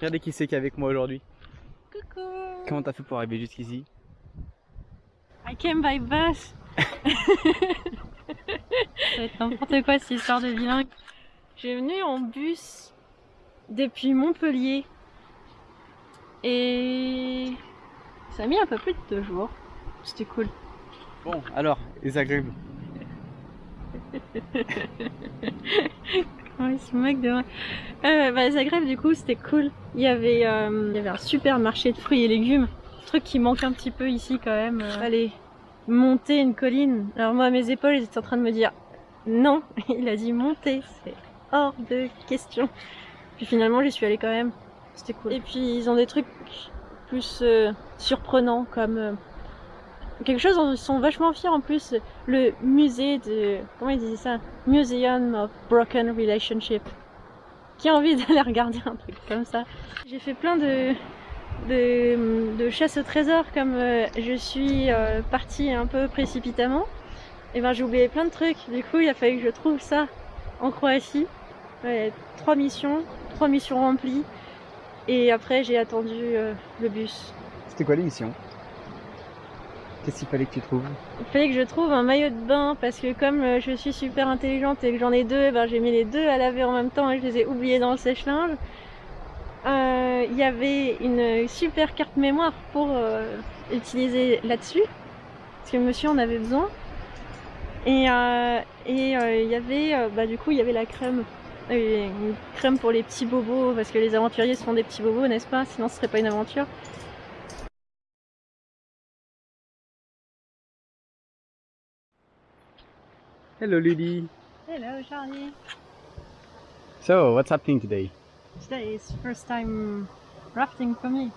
Regardez qui c'est qui est avec moi aujourd'hui. Coucou Comment t'as fait pour arriver jusqu'ici? I came by bus être n'importe quoi cette histoire de bilingue. Je suis venue en bus depuis Montpellier et ça a mis un peu plus de deux jours. C'était cool. Bon, alors, les Zagreb. Ouais, c'est mec de moi. Euh, bah, Zagreb, du coup, c'était cool. Il y, avait, euh, il y avait un super marché de fruits et légumes. Truc qui manque un petit peu ici quand même. Euh, Allez, monter une colline. Alors moi, mes épaules, ils étaient en train de me dire non. Il a dit monter. C'est hors de question. Puis finalement, j'y suis allée quand même. C'était cool. Et puis, ils ont des trucs plus euh, surprenants comme quelque chose dont ils sont vachement fiers en plus, le musée de... comment ils disaient ça? Museum of Broken Relationship. Qui a envie d'aller regarder un truc comme ça? J'ai fait plein de, de, de chasse au trésor comme euh, je suis euh, partie un peu précipitamment. Et ben j'ai oublié plein de trucs. Du coup il a fallu que je trouve ça en Croatie. Ouais, trois missions, trois missions remplies. Et après j'ai attendu euh, le bus. C'était quoi l'émission? Qu'est-ce qu'il fallait que tu trouves Il fallait que je trouve un maillot de bain parce que comme euh, je suis super intelligente et que j'en ai deux, eh ben, j'ai mis les deux à laver en même temps et je les ai oubliés dans le sèche-linge. Euh, Il y avait une super carte mémoire pour euh, utiliser là-dessus parce que monsieur en avait besoin. Et il y avait bah du coup il y avait la crème une crème pour les petits bobos parce que les aventuriers se font des petits bobos n'est-ce pas? Sinon ce serait pas une aventure Hello Lily. Hello Charlie So, what's happening today Today is first time rafting for me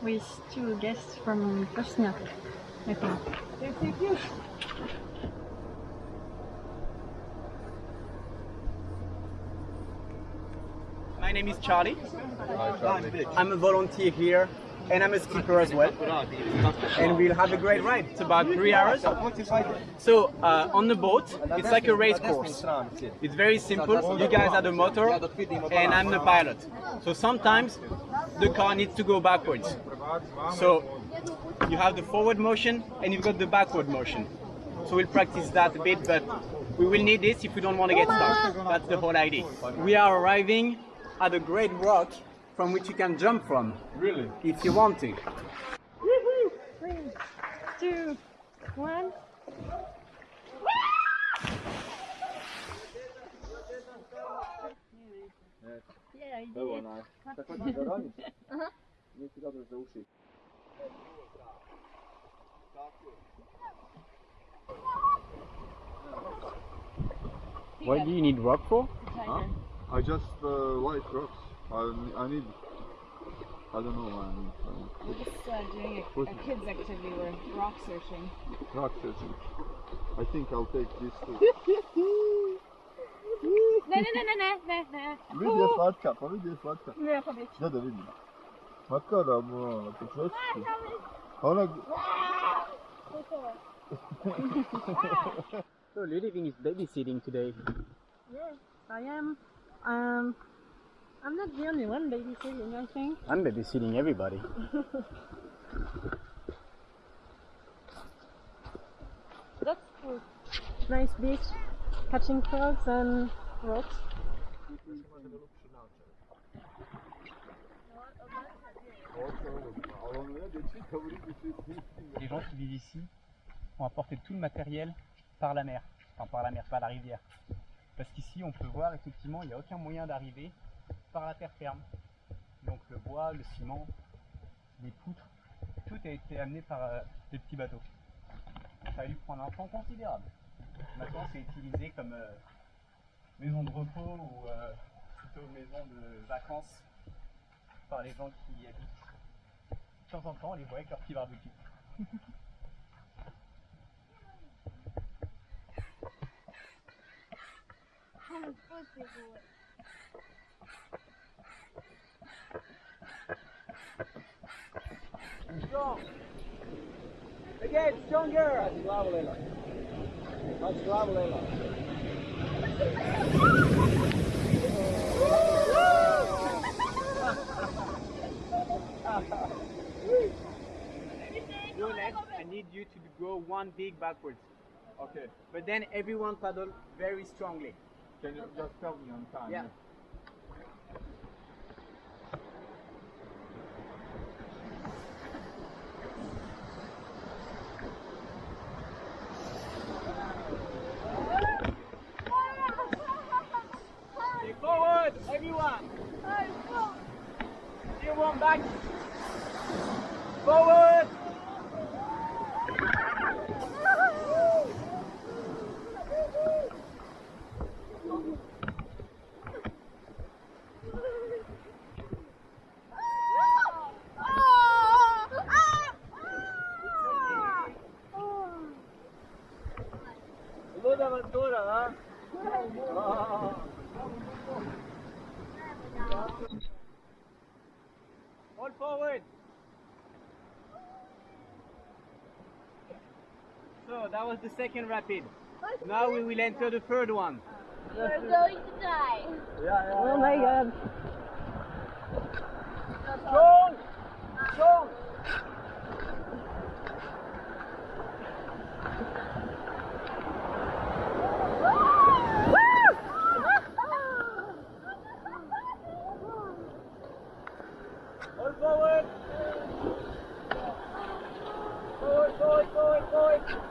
with two guests from Bosnia, I think. My name is Charlie. I'm a volunteer here and I'm a skipper as well. And we'll have a great ride. It's about three hours. So uh, on the boat, it's like a race course. It's very simple. You guys are the motor and I'm the pilot. So sometimes the car needs to go backwards. So you have the forward motion and you've got the backward motion. So we'll practice that a bit, but we will need this if we don't want to get stuck. That's the whole idea. We are arriving at a great rock from which you can jump from. Really? If you want to. Three, two, one. Yeah, I did. What do you need rock for? Huh? I just uh, white rocks. I, I need. I don't know. I need We're just uh, doing a, a kids activity. We're rock searching. rock searching. I think I'll take this too. Ne, ne, ne, ne, ne, ne, ne. Vidi je slatka, pa vidi je slatka. Ne, pa već. Da da vidim. Ma kada mu, pa što si? Pa ona... So Ludivine is babysitting today. Yes, I am. Um, I'm not the only one babysitting, I think. I'm babysitting everybody. That's cool. Nice beach, catching frogs and rocks. Les gens qui vivent ici ont apporté tout le matériel par la mer. Enfin par la mer, pas la rivière. Parce qu'ici on peut voir effectivement il n'y a aucun moyen d'arriver par la terre ferme. Donc le bois, le ciment, les poutres, tout a été amené par euh, des petits bateaux. Ça a dû prendre un temps considérable. Maintenant c'est utilisé comme euh, maison de repos ou euh, plutôt maison de vacances par les gens qui y habitent. De temps en temps on les voit avec leur petit barbecue. strong. Again, stronger. Ați glavă, Lela. Ați glavă, Lela. I need you to go one big backwards. Okay. But then everyone paddle very strongly. Can you just tell me on time? yeah. yeah. Everyone back. Forward. Salud aventura, ¿ah? All forward. So that was the second rapid. Now we will enter the third one. We're going to die. Yeah. Oh my god. Strong! Strong! All forward! Forward, forward, forward, forward!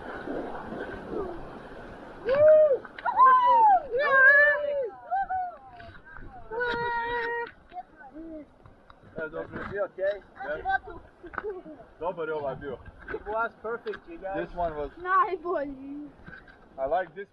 Ja, dobrze, okay? Dobar je ovaj bio. It was perfect, you guys. This one was, Najbolji. I like this.